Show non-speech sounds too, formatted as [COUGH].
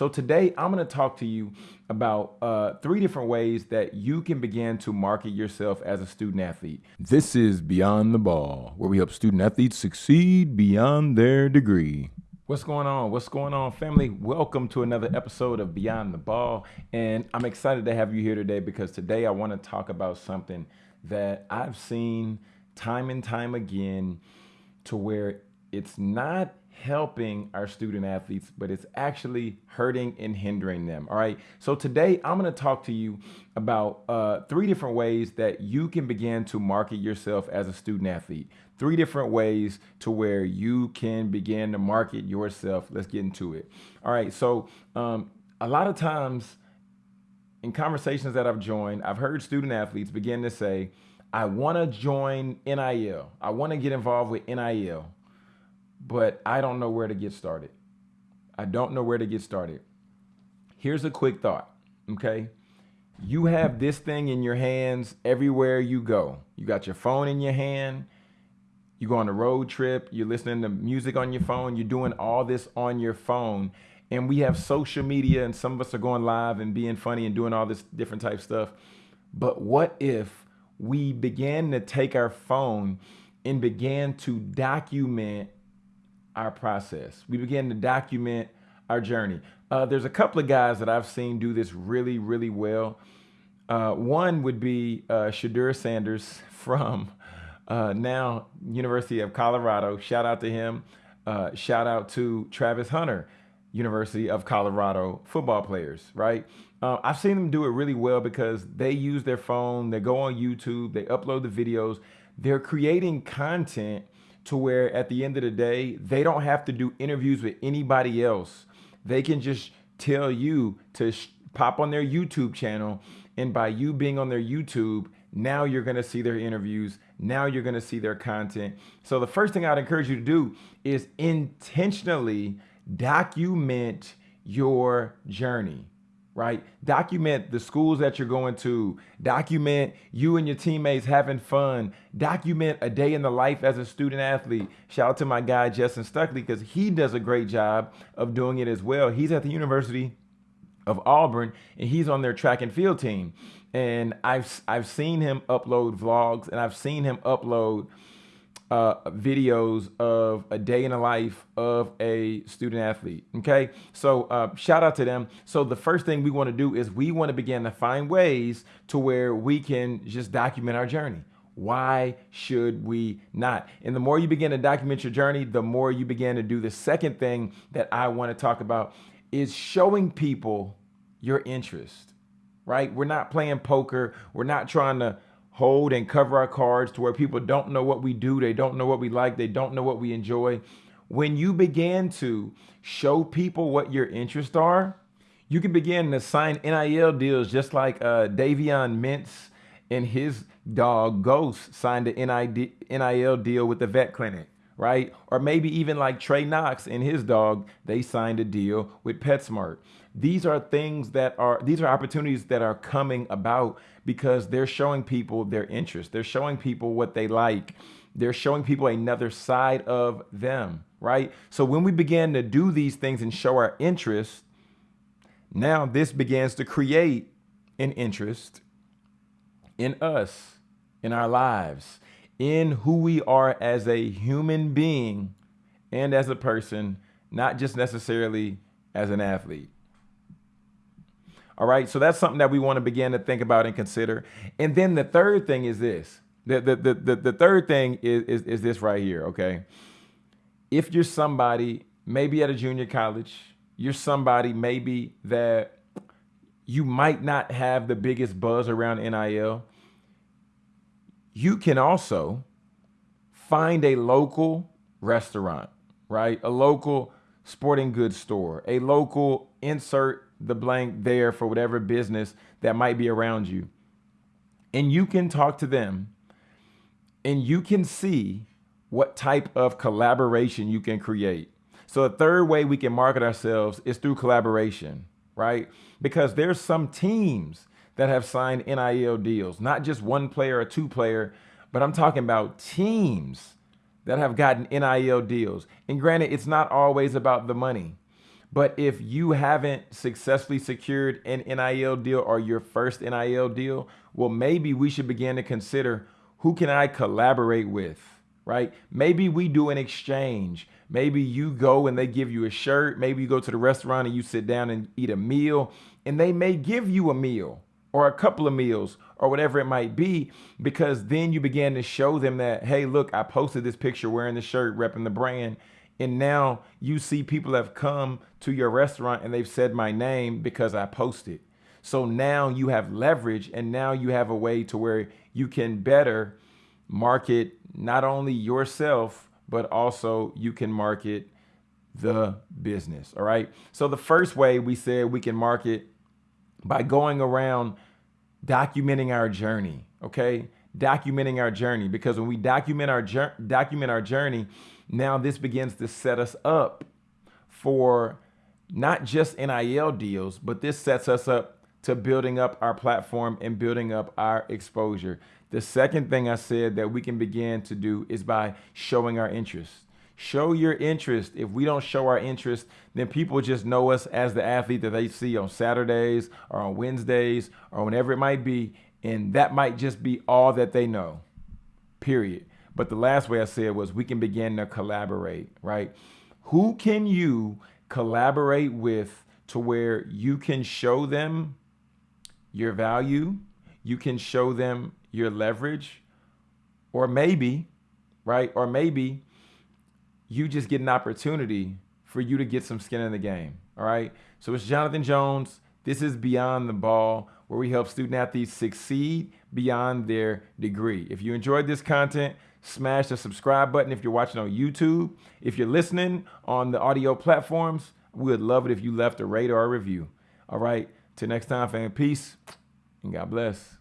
So today I'm going to talk to you about uh, three different ways that you can begin to market yourself as a student athlete. This is Beyond the Ball, where we help student athletes succeed beyond their degree. What's going on? What's going on, family? Welcome to another episode of Beyond the Ball. And I'm excited to have you here today because today I want to talk about something that I've seen time and time again to where it's not helping our student athletes, but it's actually hurting and hindering them. All right. So today I'm going to talk to you about uh, three different ways that you can begin to market yourself as a student athlete. Three different ways to where you can begin to market yourself. Let's get into it. All right. So um, a lot of times in conversations that I've joined, I've heard student athletes begin to say, I want to join NIL. I want to get involved with NIL but I don't know where to get started. I don't know where to get started. Here's a quick thought, okay? You have this thing in your hands everywhere you go. You got your phone in your hand. You go on a road trip. You're listening to music on your phone. You're doing all this on your phone. And we have social media, and some of us are going live and being funny and doing all this different type stuff. But what if we began to take our phone and began to document our process. We begin to document our journey. Uh, there's a couple of guys that I've seen do this really, really well. Uh, one would be uh, Shedeur Sanders [LAUGHS] from uh, now University of Colorado. Shout out to him. Uh, shout out to Travis Hunter, University of Colorado football players, right? Uh, I've seen them do it really well because they use their phone, they go on YouTube, they upload the videos, they're creating content to where at the end of the day, they don't have to do interviews with anybody else. They can just tell you to pop on their YouTube channel. And by you being on their YouTube, now you're going to see their interviews. Now you're going to see their content. So the first thing I'd encourage you to do is intentionally document your journey right? Document the schools that you're going to, document you and your teammates having fun, document a day in the life as a student athlete. Shout out to my guy, Justin Stuckley, because he does a great job of doing it as well. He's at the University of Auburn and he's on their track and field team. And I've, I've seen him upload vlogs and I've seen him upload uh, videos of a day in the life of a student athlete. Okay, so uh, shout out to them. So the first thing we want to do is we want to begin to find ways to where we can just document our journey. Why should we not? And the more you begin to document your journey, the more you begin to do the second thing that I want to talk about is showing people your interest, right? We're not playing poker. We're not trying to hold and cover our cards to where people don't know what we do, they don't know what we like, they don't know what we enjoy. When you begin to show people what your interests are, you can begin to sign NIL deals just like uh, Davion Mintz and his dog Ghost signed an NIL deal with the vet clinic, right? Or maybe even like Trey Knox and his dog, they signed a deal with PetSmart. These are things that are, these are opportunities that are coming about because they're showing people their interest. They're showing people what they like. They're showing people another side of them, right? So when we begin to do these things and show our interest, now this begins to create an interest in us, in our lives, in who we are as a human being and as a person, not just necessarily as an athlete. All right. So that's something that we want to begin to think about and consider. And then the third thing is this. The, the, the, the, the third thing is, is, is this right here. Okay. If you're somebody, maybe at a junior college, you're somebody maybe that you might not have the biggest buzz around NIL. You can also find a local restaurant, right? A local sporting goods store, a local insert the blank there for whatever business that might be around you. And you can talk to them and you can see what type of collaboration you can create. So the third way we can market ourselves is through collaboration, right? Because there's some teams that have signed NIL deals, not just one player or two player, but I'm talking about teams that have gotten NIL deals. And granted, it's not always about the money. But if you haven't successfully secured an NIL deal or your first NIL deal, well, maybe we should begin to consider who can I collaborate with, right? Maybe we do an exchange. Maybe you go and they give you a shirt. Maybe you go to the restaurant and you sit down and eat a meal and they may give you a meal or a couple of meals or whatever it might be, because then you begin to show them that, hey, look, I posted this picture wearing the shirt, repping the brand. And now you see people have come to your restaurant and they've said my name because I posted. So now you have leverage and now you have a way to where you can better market not only yourself, but also you can market the business. All right. So the first way we said we can market by going around documenting our journey. Okay. Documenting our journey because when we document our document our journey, now this begins to set us up for not just NIL deals, but this sets us up to building up our platform and building up our exposure. The second thing I said that we can begin to do is by showing our interest. Show your interest. If we don't show our interest, then people just know us as the athlete that they see on Saturdays or on Wednesdays or whenever it might be. And that might just be all that they know, period. But the last way I said was we can begin to collaborate, right? Who can you collaborate with to where you can show them your value, you can show them your leverage, or maybe, right? Or maybe you just get an opportunity for you to get some skin in the game. All right. So it's Jonathan Jones. This is Beyond the Ball, where we help student athletes succeed beyond their degree. If you enjoyed this content, smash the subscribe button if you're watching on YouTube. If you're listening on the audio platforms, we would love it if you left a rate or a review. All right. Till next time, fam. Peace and God bless.